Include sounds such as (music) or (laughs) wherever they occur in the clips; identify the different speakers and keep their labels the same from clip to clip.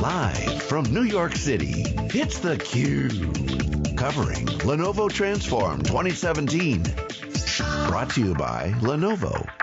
Speaker 1: Live from New York City, it's theCUBE. Covering Lenovo Transform 2017. Brought to you by Lenovo.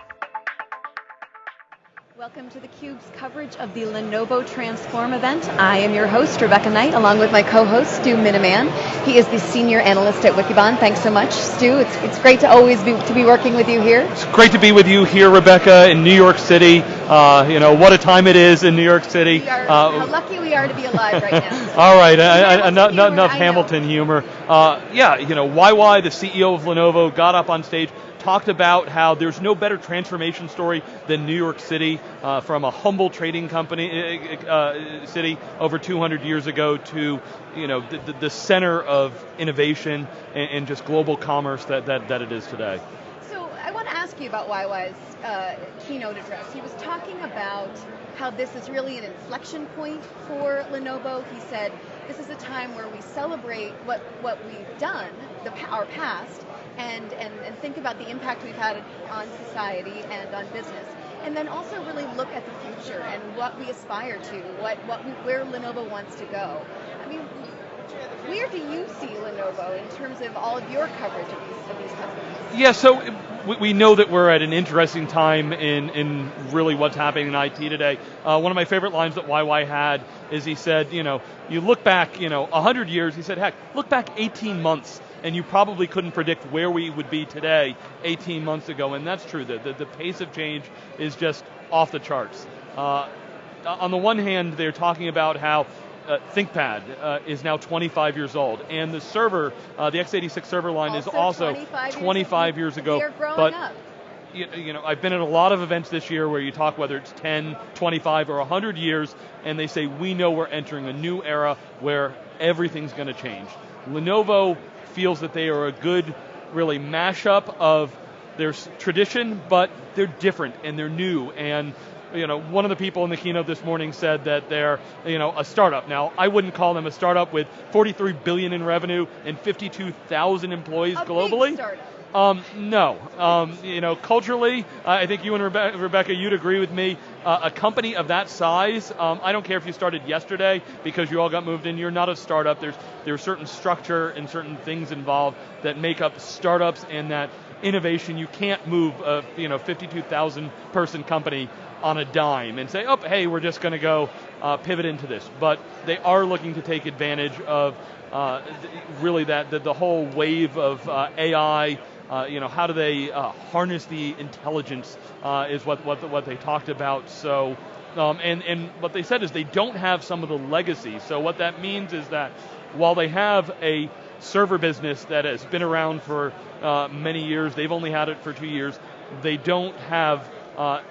Speaker 2: Welcome to theCUBE's coverage of the Lenovo Transform event. I am your host, Rebecca Knight, along with my co-host, Stu Miniman. He is the senior analyst at Wikibon. Thanks so much, Stu. It's, it's great to always be, to be working with you here.
Speaker 3: It's great to be with you here, Rebecca, in New York City. Uh, you know, what a time it is in New York City.
Speaker 2: We are, uh, how lucky we are to be alive right now. (laughs)
Speaker 3: all right, enough, enough Hamilton humor. Uh, yeah, you know, YY, the CEO of Lenovo, got up on stage, talked about how there's no better transformation story than New York City, uh, from a humble trading company uh, uh city over 200 years ago to you know the, the center of innovation and, and, just global commerce that, that, that it is today.
Speaker 2: So I want to ask you about YY's uh, keynote address. He was talking about how this is really an inflection point for Lenovo. He said this is a time where we celebrate what, what we've done, the, our past, and, and, and think about the impact we've had on society and on business. And then also really look at the future and what we aspire to, what, what we, where Lenovo wants to go. I mean, where do you see Lenovo in terms of all of your coverage of these, of these companies?
Speaker 3: Yeah, so we know that we're at an interesting time in, in really what's happening in IT today. Uh, one of my favorite lines that YY had is he said, you know, you look back, you know, 100 years, he said, heck, look back 18 months and you probably couldn't predict where we would be today 18 months ago, and that's true. The, the, the pace of change is just off the charts. Uh, on the one hand, they're talking about how uh, ThinkPad uh, is now 25 years old, and the server, uh, the x86 server line
Speaker 2: also
Speaker 3: is also
Speaker 2: 25,
Speaker 3: 25 years, ago.
Speaker 2: but
Speaker 3: up. You, you know, I've been at a lot of events this year where you talk whether it's 10, 25, or 100 years, and they say we know we're entering a new era where everything's going to change. Lenovo feels that they are a good, really mashup of their tradition, but they're different and they're new. And you know, one of the people in the keynote this morning said that they're, you know, a startup. Now, I wouldn't call them a startup with 43 billion in revenue and 52,000 employees
Speaker 2: a
Speaker 3: globally. Um, no, um, you know, culturally, uh, I think you and Rebe Rebecca, you'd agree with me. Uh, a company of that size, um, I don't care if you started yesterday because you all got moved in. You're not a startup. There's there's certain structure and certain things involved that make up startups and that innovation. You can't move a you know 52,000 person company on a dime and say, oh, hey, we're just going to go uh, pivot into this. But they are looking to take advantage of uh, really that the, the, whole wave of uh, AI you know, how do they uh, harness the intelligence uh, is what, what, what they talked about. So, um, and, and what they said is they don't have some of the legacy. So what that means is that while they have a server business that has been around for uh, many years, they've only had it for two years, they don't have uh,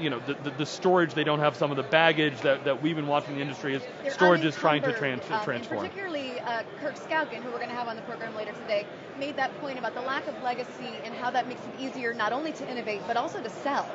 Speaker 3: you know, the, the, the, storage, they don't have some of the baggage that, that we've been watching the industry as
Speaker 2: They're
Speaker 3: storage is trying to trans
Speaker 2: um,
Speaker 3: transform.
Speaker 2: particularly uh, Kirk Skaugen, who we're going to have on the program later today, made that point about the lack of legacy and how that makes it easier not only to innovate, but also to sell.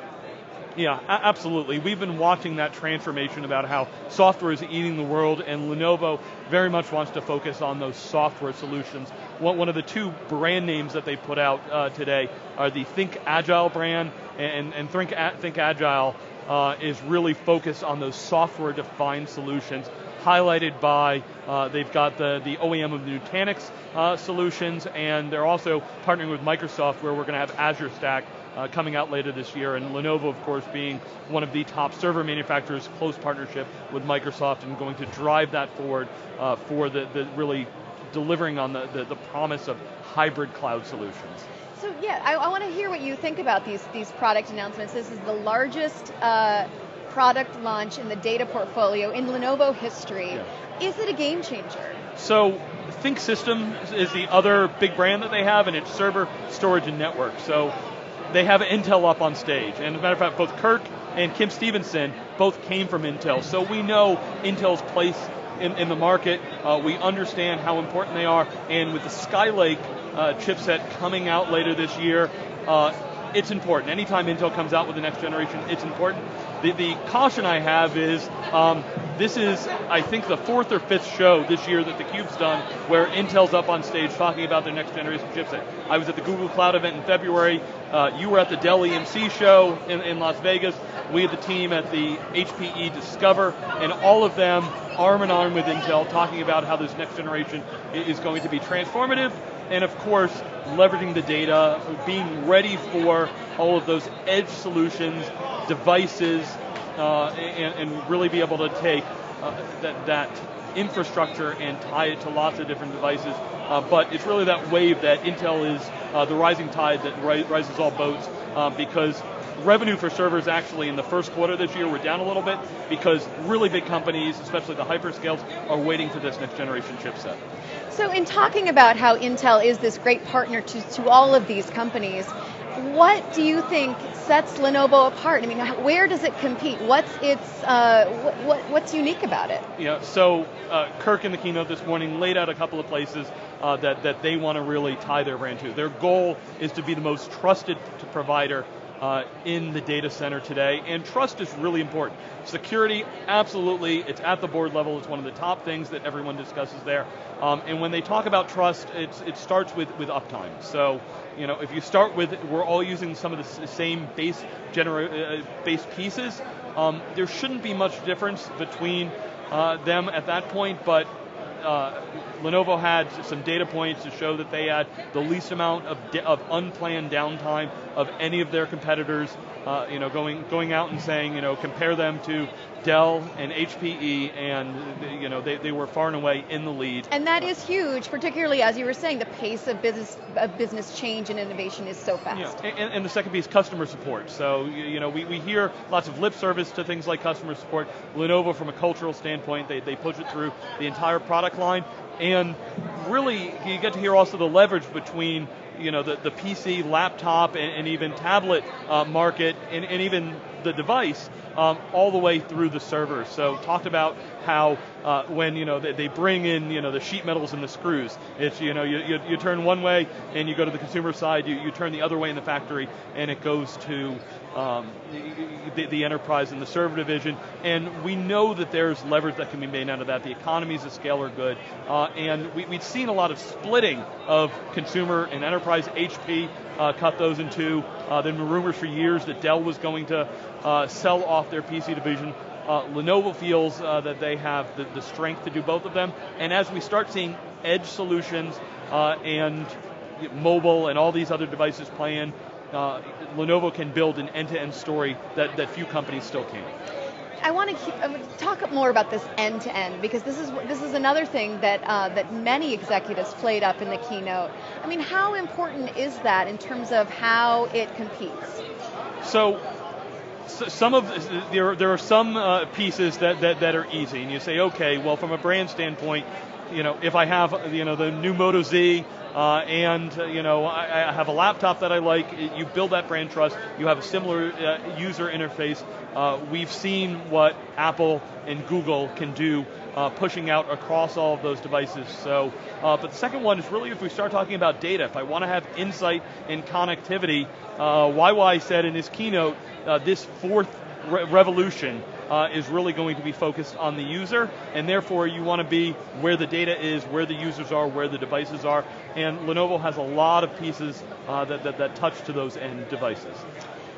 Speaker 3: Yeah, absolutely. We've been watching that transformation about how software is eating the world, and Lenovo very much wants to focus on those software solutions. One of the two brand names that they put out uh, today are the ThinkAgile brand, and, and Think, ThinkAgile uh, is really focused on those software-defined solutions highlighted by, uh, they've got the, the OEM of the Nutanix uh, solutions, and they're also partnering with Microsoft where we're going to have Azure Stack uh, coming out later this year, and Lenovo, of course, being one of the top server manufacturers, close partnership with Microsoft, and going to drive that forward uh, for the, the really delivering on the, the, the promise of hybrid cloud solutions.
Speaker 2: So yeah, I, I want to hear what you think about these these product announcements. This is the largest uh, product launch in the data portfolio in Lenovo history. Yeah. Is it a game changer?
Speaker 3: So ThinkSystem is the other big brand that they have, and it's server, storage, and network. So they have Intel up on stage. And as a matter of fact, both Kirk and Kim Stevenson both came from Intel. So we know Intel's place in, in the market. Uh, we understand how important they are. And with the Skylake uh, chipset coming out later this year, uh, it's important. Anytime Intel comes out with the next generation, it's important. The, the caution I have is um, this is, I think, the fourth or fifth show this year that theCUBE's done where Intel's up on stage talking about their next generation chipset. I was at the Google Cloud event in February. Uh, you were at the Dell EMC show in, in Las Vegas. We had the team at the HPE Discover, and all of them arm in arm with Intel talking about how this next generation is going to be transformative, and of course, leveraging the data, being ready for all of those edge solutions, devices, uh, and, and, really be able to take uh, that, that infrastructure and tie it to lots of different devices. Uh, but it's really that wave that Intel is uh, the rising tide that ri rises all boats uh, because revenue for servers actually in the first quarter this year were down a little bit because really big companies, especially the hyperscales, are waiting for this next generation chipset.
Speaker 2: So in talking about how Intel is this great partner to, to all of these companies, what do you think sets Lenovo apart? I mean, where does it compete? What's its uh, what, what's unique about it?
Speaker 3: Yeah, so uh, Kirk in the keynote this morning laid out a couple of places uh, that that they want to really tie their brand to. Their goal is to be the most trusted provider uh, in the data center today, and trust is really important. Security, absolutely, it's at the board level, it's one of the top things that everyone discusses there. Um, and when they talk about trust, it starts with, with uptime. So, you know, if you start with, we're all using some of the same base, genera- uh, base pieces, um, there shouldn't be much difference between uh, them at that point, but uh, Lenovo had some data points to show that they had the least amount of, of unplanned downtime of any of their competitors. Uh, you know, going going out and saying, you know, compare them to Dell and HPE, and you know, they, they were far and away in the lead.
Speaker 2: And that is huge, particularly as you were saying, the pace of business of business change and innovation is so fast.
Speaker 3: Yeah, and, and the second piece, customer support. So you know, we, we hear lots of lip service to things like customer support. Lenovo, from a cultural standpoint, they, they push it through the entire product line, and really, you get to hear also the leverage between you know, the, the PC, laptop, and, and even tablet uh, market, and, and even the device, um, all the way through the server. So talked about how uh, when you know they, they, bring in you know the sheet metals and the screws, it's you know you, you, you, turn one way and you go to the consumer side, you, you turn the other way in the factory, and it goes to um, the, the, enterprise and the server division. And we know that there's leverage that can be made out of that. The economies of scale are good, uh, and we, we've seen a lot of splitting of consumer and enterprise. HP uh, cut those in two. Uh, there have been rumors for years that Dell was going to uh, sell off their PC division. Uh, Lenovo feels uh, that they have the, the, strength to do both of them, and as we start seeing edge solutions uh, and mobile and all these other devices play in, uh, Lenovo can build an end-to-end story that, that few companies still can.
Speaker 2: I want to keep, talk more about this end to end because this is this is another thing that uh, that many executives played up in the keynote. I mean, how important is that in terms of how it competes?
Speaker 3: So some of there there are some uh, pieces that, that that are easy, and you say, okay, well, from a brand standpoint, you know, if I have you know the new Moto Z. Uh, and uh, you know, I, I, have a laptop that I like. You build that brand trust. You have a similar uh, user interface. Uh, we've seen what Apple and Google can do, uh, pushing out across all of those devices. So, but the second one is really if we start talking about data. If I want to have insight and connectivity, YY said in his keynote, this fourth re revolution uh, is really going to be focused on the user, and therefore you want to be where the data is, where the users are, where the devices are, and Lenovo has a lot of pieces uh, that, that, that touch to those end devices.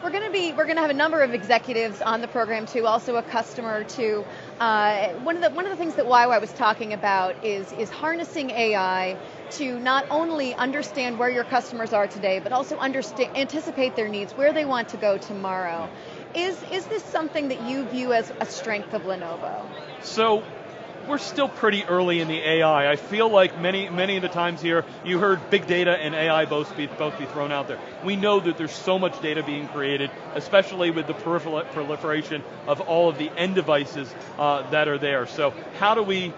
Speaker 2: We're going to be, we're going to have a number of executives on the program too, also a customer too. Uh, one of the one of the things that YY was talking about is is harnessing AI to not only understand where your customers are today, but also understand, anticipate their needs, where they want to go tomorrow. Is, is this something that you view as a strength of Lenovo?
Speaker 3: So we're still pretty early in the AI. I feel like many many of the times here, you heard big data and AI both be, both be thrown out there. We know that there's so much data being created, especially with the proliferation of all of the end devices uh, that are there. So how do we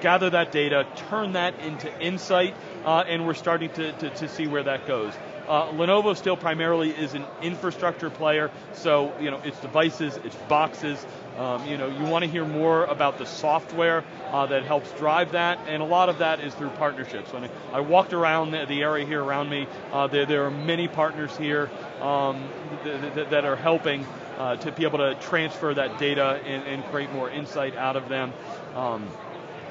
Speaker 3: gather that data, turn that into insight, uh, and we're starting to, to, to see where that goes. Uh, Lenovo still primarily is an infrastructure player, so you know it's devices, it's boxes. Um, you know you want to hear more about the software uh, that helps drive that, and a lot of that is through partnerships. When I walked around the, the area here around me, uh, there, there are many partners here um, th th that are helping uh, to be able to transfer that data and, and create more insight out of them. Um,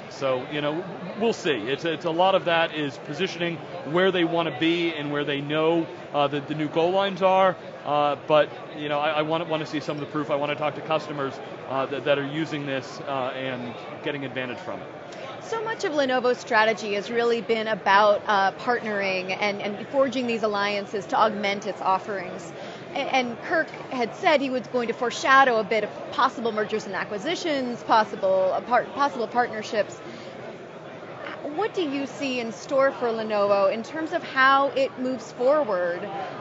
Speaker 3: so, you know, we'll see. It's, it's a lot of that is positioning where they want to be and where they know uh, the, the new goal lines are. Uh, but, you know, I, I want, want to see some of the proof. I want to talk to customers uh, that, that are using this uh, and getting advantage from it.
Speaker 2: So much of Lenovo's strategy has really been about uh, partnering and, and forging these alliances to augment its offerings and Kirk had said he was going to foreshadow a bit of possible mergers and acquisitions, possible possible partnerships. What do you see in store for Lenovo in terms of how it moves forward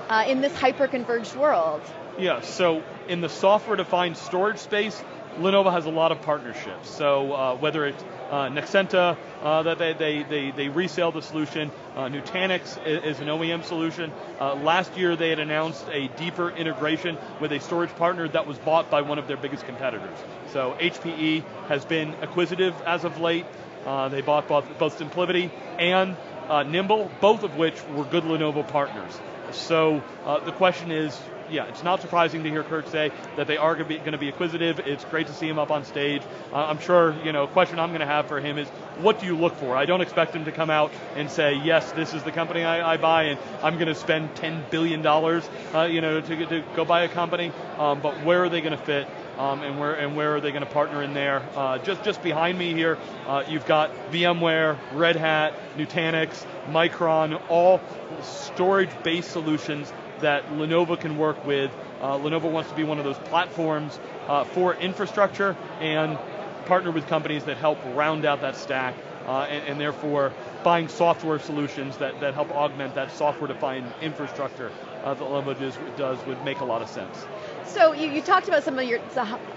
Speaker 2: uh, in this hyper-converged world?
Speaker 3: Yeah, so in the software-defined storage space, Lenovo has a lot of partnerships. So uh, whether it's uh, Nexenta, uh, that they, they, they, they, resell the solution. Uh, Nutanix is, is, an OEM solution. Uh, last year they had announced a deeper integration with a storage partner that was bought by one of their biggest competitors. So HPE has been acquisitive as of late. Uh, they bought both, both SimpliVity and uh, Nimble, both of which were good Lenovo partners. So the question is, yeah, it's not surprising to hear Kirk say that they are going to be acquisitive. It's great to see him up on stage. Uh, I'm sure, you know, a question I'm going to have for him is, what do you look for? I don't expect him to come out and say, yes, this is the company I, I buy, and I'm going to spend $10 billion, uh, you know, to, to, go buy a company. Um, but where are they going to fit? Um, and where and where are they going to partner in there? Uh, just just behind me here, uh, you've got VMware, Red Hat, Nutanix, Micron, all storage-based solutions that Lenovo can work with. Uh, Lenovo wants to be one of those platforms uh, for infrastructure and partner with companies that help round out that stack uh, and, and, therefore buying software solutions that, that help augment that software-defined infrastructure uh, that Lenovo does, does would make a lot of sense.
Speaker 2: So you, you talked about some of your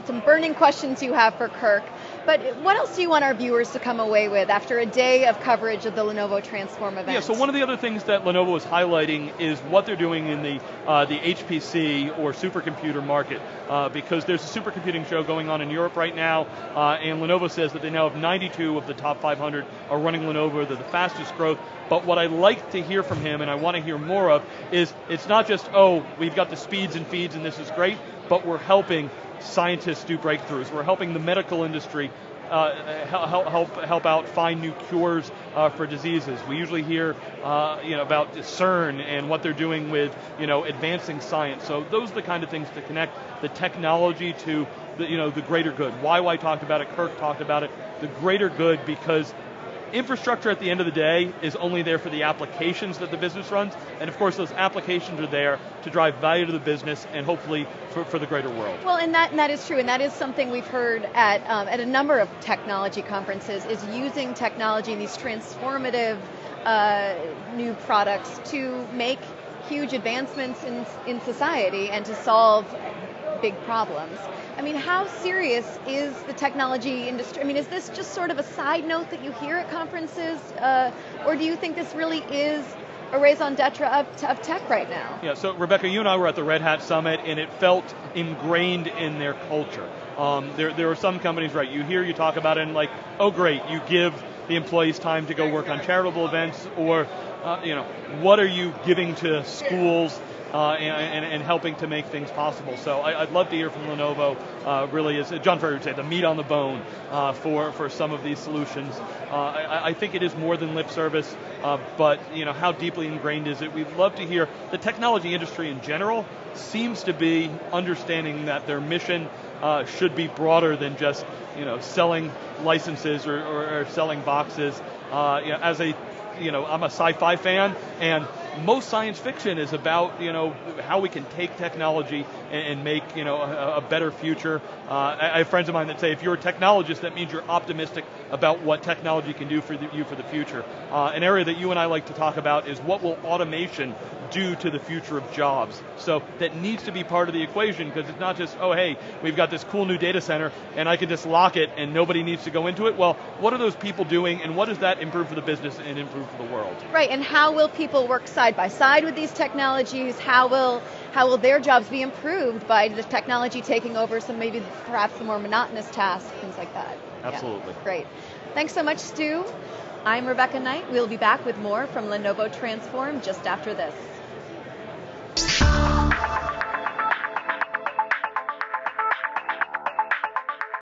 Speaker 2: some burning questions you have for Kirk. But what else do you want our viewers to come away with after a day of coverage of the Lenovo Transform event?
Speaker 3: Yeah, so one of the other things that Lenovo is highlighting is what they're doing in the uh, the HPC or supercomputer market, uh, because there's a supercomputing show going on in Europe right now, uh, and Lenovo says that they now have 92 of the top 500 are running Lenovo. They're the fastest growth. But what I like to hear from him, and I want to hear more of, is it's not just oh we've got the speeds and feeds and this is great, but we're helping scientists do breakthroughs. We're helping the medical industry uh, help, help, help out find new cures uh, for diseases. We usually hear uh, you know, about CERN and what they're doing with you know, advancing science. So those are the kind of things to connect the technology to the, you know, the greater good. Why? YY talked about it, Kirk talked about it, the greater good because infrastructure at the end of the day is only there for the applications that the business runs, and of course those applications are there to drive value to the business and hopefully for, for the greater world.
Speaker 2: Well, and that, and that is true, and that is something we've heard at, um, at a number of technology conferences, is using technology and these transformative uh, new products to make huge advancements in, in society and to solve big problems. I mean, how serious is the technology industry? I mean, is this just sort of a side note that you hear at conferences, uh, or do you think this really is a raison d'etre of, of, tech right now?
Speaker 3: Yeah, so Rebecca, you and I were at the Red Hat Summit, and it felt ingrained in their culture. Um, there, there are some companies, right, you hear you talk about it and like, oh great, you give the employees time to go work on charitable events, or, uh, you know, what are you giving to schools uh, and, and, helping to make things possible. So I, would love to hear from Lenovo. Uh, really, is John Furrier would say the meat on the bone uh, for for some of these solutions. Uh, I, I, think it is more than lip service, uh, but you know how deeply ingrained is it? We'd love to hear. The technology industry in general seems to be understanding that their mission uh, should be broader than just you know selling licenses or, or, or selling boxes. You know, as a you know, I'm a sci-fi fan, and most science fiction is about you know how we can take technology and, and make you know a, a better future. Uh, I, I have friends of mine that say if you're a technologist, that means you're optimistic about what technology can do for the, you for the future. Uh, an area that you and I like to talk about is what will automation do to the future of jobs. So that needs to be part of the equation because it's not just, oh hey, we've got this cool new data center and I can just lock it and nobody needs to go into it. Well, what are those people doing and what does that improve for the business and improve for the world?
Speaker 2: Right, and how will people work side by side with these technologies? How will how will their jobs be improved by the technology taking over some maybe perhaps the more monotonous tasks, things like that?
Speaker 3: Absolutely.
Speaker 2: Yeah, great. Thanks so much, Stu. I'm Rebecca Knight. We'll be back with more from Lenovo Transform just after this.